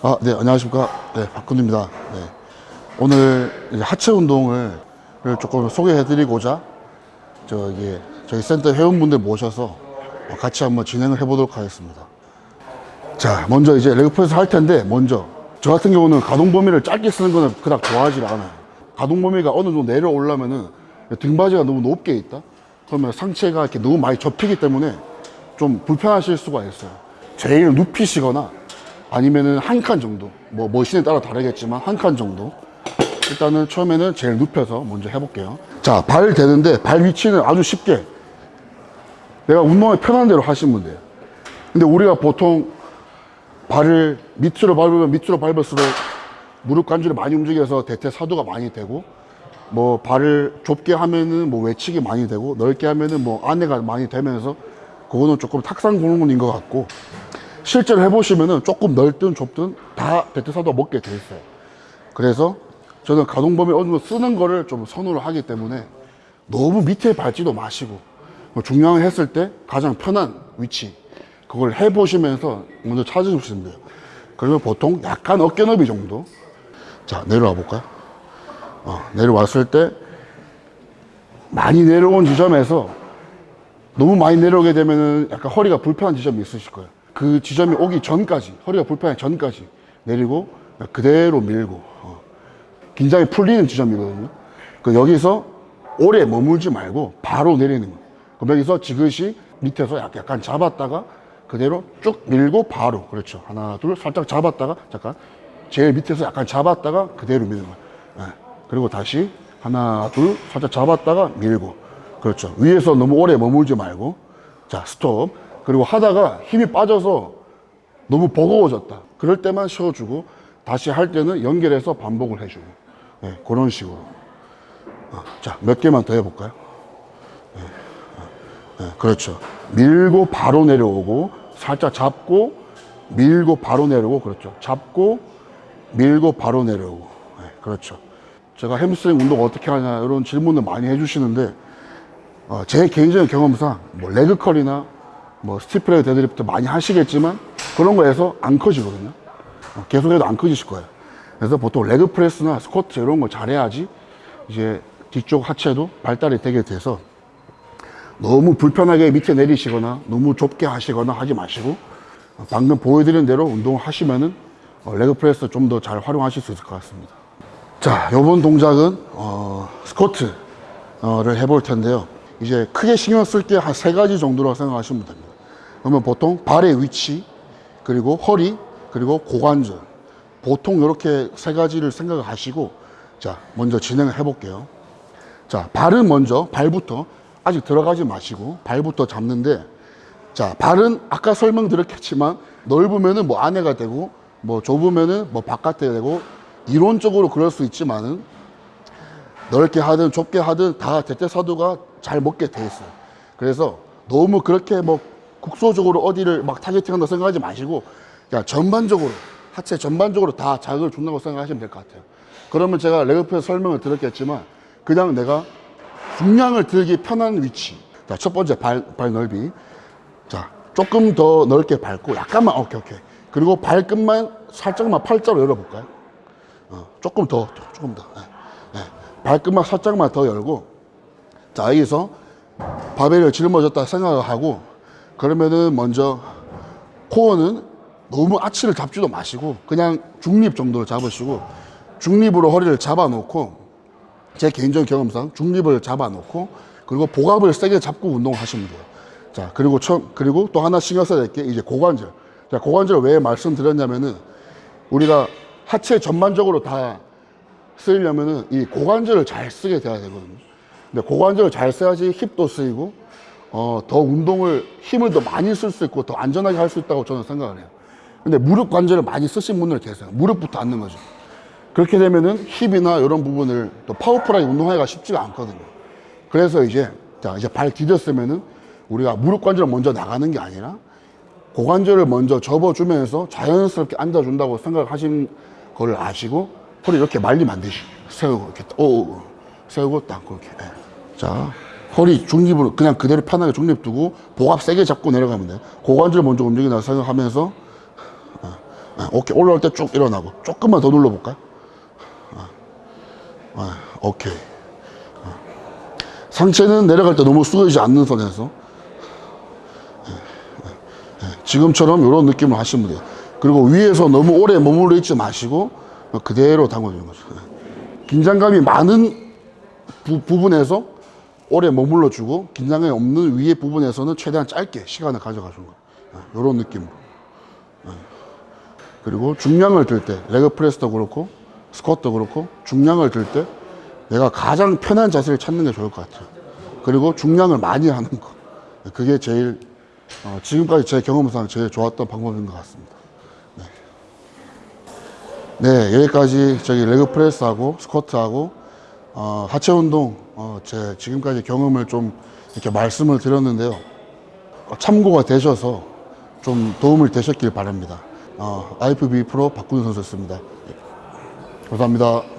아, 네, 안녕하십니까. 네, 박근우입니다. 네. 오늘 하체 운동을 조금 소개해 드리고자 저기 저희 센터 회원분들 모셔서 같이 한번 진행을 해 보도록 하겠습니다. 자, 먼저 이제 leg press 할 텐데 먼저 저 같은 경우는 가동 범위를 짧게 쓰는 거는 그닥 좋아하지 않아요. 가동 범위가 어느 정도 내려오려면은 등받이가 너무 높게 있다. 그러면 상체가 이렇게 너무 많이 접히기 때문에 좀 불편하실 수가 있어요. 제일 눕히시거나 아니면은 한 칸 정도. 뭐 머신에 따라 다르겠지만 한 칸 정도. 일단은 처음에는 제일 눕혀서 먼저 해볼게요. 자, 발 대는데 발 위치는 아주 쉽게 내가 운동이 편한 대로 하시면 돼요. 근데 우리가 보통 발을 밑으로 밟으면 밑으로 밟을수록 무릎 관절이 많이 움직여서 대퇴사두가 많이 되고 뭐 발을 좁게 하면은 뭐 외측이 많이 되고 넓게 하면은 뭐 안내가 많이 되면서 그거는 조금 탁상 공론인 것 같고 실제로 해보시면은 조금 넓든 좁든 다 대퇴사두가 먹게 돼 있어요. 그래서 저는 가동 범위 어느 정도 쓰는 거를 좀 선호를 하기 때문에 너무 밑에 밟지도 마시고 뭐 중량을 했을 때 가장 편한 위치 그걸 해보시면서 먼저 찾으시면 돼요. 그러면 보통 약간 어깨 너비 정도. 자, 내려와 볼까요? 어, 내려왔을 때 많이 내려온 지점에서 너무 많이 내려오게 되면은 약간 허리가 불편한 지점이 있으실 거예요. 그 지점이 오기 전까지, 허리가 불편하기 전까지 내리고 그대로 밀고, 어. 긴장이 풀리는 지점이거든요. 그 여기서 오래 머물지 말고 바로 내리는 거예요. 그럼 여기서 지그시 밑에서 약- 약간 잡았다가 그대로 쭉 밀고 바로 그렇죠 하나 둘 살짝 잡았다가 잠깐 제일 밑에서 약간 잡았다가 그대로 미는 거예요 예. 그리고 다시 하나 둘 살짝 잡았다가 밀고 그렇죠 위에서 너무 오래 머물지 말고 자 스톱 그리고 하다가 힘이 빠져서 너무 버거워졌다 그럴 때만 쉬어주고 다시 할 때는 연결해서 반복을 해주고 예, 그런 식으로 어, 자몇 개만 더 해볼까요 네, 그렇죠. 밀고 바로 내려오고 살짝 잡고 밀고 바로 내려오고 그렇죠. 잡고 밀고 바로 내려오고 네, 그렇죠. 제가 햄스트링 운동 어떻게 하냐 이런 질문을 많이 해주시는데 어, 제 개인적인 경험상 뭐 leg curl이나 뭐 stiff leg deadlift 많이 하시겠지만 그런 거에서 안 커지거든요. 어, 계속해도 안 커지실 거예요. 그래서 보통 leg press나 스쿼트 이런 거 잘해야지 이제 뒤쪽 하체도 발달이 되게 돼서 너무 불편하게 밑에 내리시거나 너무 좁게 하시거나 하지 마시고 어, 방금 보여드린 대로 운동을 하시면은 어, leg press 좀 더 잘 활용하실 수 있을 것 같습니다. 자, 요번 동작은 어, 스쿼트를 해볼 텐데요. 이제 크게 신경 쓸 게 한 세 가지 정도라고 생각하시면 됩니다. 그러면 보통 발의 위치, 그리고 허리, 그리고 고관절. 보통 이렇게 세 가지를 생각하시고 자, 먼저 진행을 해 볼게요. 자, 발은 먼저, 발부터 아직 들어가지 마시고 발부터 잡는데 자, 발은 아까 설명드렸겠지만 넓으면은 뭐 안에가 되고 뭐 좁으면은 뭐 바깥에 되고 이론적으로 그럴 수 있지만은 넓게 하든 좁게 하든 다 대퇴사두가 잘 먹게 돼 있어요. 그래서 너무 그렇게 뭐 국소적으로 어디를 막 타겟팅한다 생각하지 마시고 그냥 전반적으로 하체 전반적으로 다 자극을 준다고 생각하시면 될 것 같아요. 그러면 제가 레그프에서 설명을 드렸겠지만 그냥 내가 중량을 들기 편한 위치. 자, 첫 번째 발, 발 넓이. 자, 조금 더 넓게 밟고 약간만 오케이 오케이. 그리고 발끝만 살짝만 팔자로 열어볼까요? 어, 조금 더 조금 더. 예, 예. 발끝만 살짝만 더 열고 자 여기서 바벨을 짊어졌다 생각을 하고 그러면은 먼저 코어는 너무 아치를 잡지도 마시고 그냥 중립 정도로 잡으시고 중립으로 허리를 잡아놓고 제 개인적인 경험상 중립을 잡아놓고 그리고 복압을 세게 잡고 운동을 하시면 돼요. 자 그리고 처음 그리고 또 하나 신경 써야 될 게 이제 고관절. 자 고관절 왜 말씀드렸냐면은 우리가 하체 전반적으로 다 쓰려면은 이 고관절을 잘 쓰게 돼야 되거든요. 근데 고관절을 잘 써야지 힙도 쓰이고 어, 더 운동을 힘을 더 많이 쓸 수 있고 더 안전하게 할 수 있다고 저는 생각을 해요. 근데 무릎 관절을 많이 쓰신 분들 계세요. 무릎부터 앉는 거죠. 그렇게 되면은 힙이나 이런 부분을 또 파워풀하게 운동하기가 쉽지가 않거든요. 그래서 이제 자 이제 발 디뎠으면은 우리가 무릎 관절을 먼저 나가는 게 아니라 고관절을 먼저 접어주면서 자연스럽게 앉아준다고 생각하신 걸 아시고 허리 이렇게 안 되시. 세우고 이렇게 오, 오 세우고 딱 그렇게. 예. 자 허리 중립으로 그냥 그대로 편하게 중립 두고 복압 세게 잡고 내려가면 돼요. 고관절 먼저 움직인다 생각하면서 어, 네, 오케이. 올라올 때 쭉 일어나고. 조금만 더 눌러볼까요? 아, 아, 오케이. 아. 상체는 내려갈 때 너무 숙여지지 않는 선에서. 예, 예, 예. 지금처럼 이런 느낌을 하시면 돼요. 그리고 위에서 너무 오래 머물러 있지 마시고 그대로 담궈주는 거죠. 예. 긴장감이 많은 부, 부분에서 오래 머물러 주고 긴장감이 없는 위에 부분에서는 최대한 짧게 시간을 가져가 주는 거예요. 이런 느낌으로. 예. 그리고 중량을 들 때, 레그 프레스도 그렇고, 스쿼트도 그렇고, 중량을 들 때 내가 가장 편한 자세를 찾는 게 좋을 것 같아요. 그리고 중량을 많이 하는 거. 그게 제일, 어, 지금까지 제 경험상 제일 좋았던 방법인 것 같습니다. 네, 여기까지 저기 레그 프레스하고 스쿼트하고 어, 하체 운동 어, 제 지금까지 경험을 좀 이렇게 말씀을 드렸는데요. 어, 참고가 되셔서 좀 도움을 되셨길 바랍니다. 어, IFB 프로 박군우 선수였습니다. 예. 감사합니다.